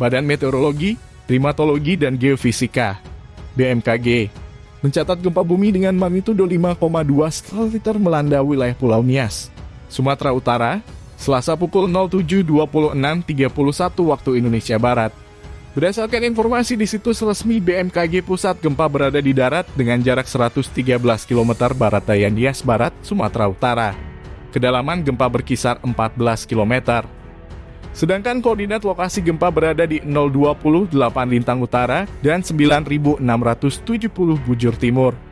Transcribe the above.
Badan Meteorologi, Klimatologi, dan Geofisika BMKG mencatat gempa bumi dengan magnitudo 5,2 skala Richter melanda wilayah Pulau Nias, Sumatera Utara, Selasa pukul 07.26.31 waktu Indonesia Barat. Berdasarkan informasi di situs resmi BMKG Pusat, gempa berada di darat dengan jarak 113 km barat daya Nias Barat, Sumatera Utara. Kedalaman gempa berkisar 14 km. Sedangkan koordinat lokasi gempa berada di 028 Lintang Utara dan 9670 Bujur Timur.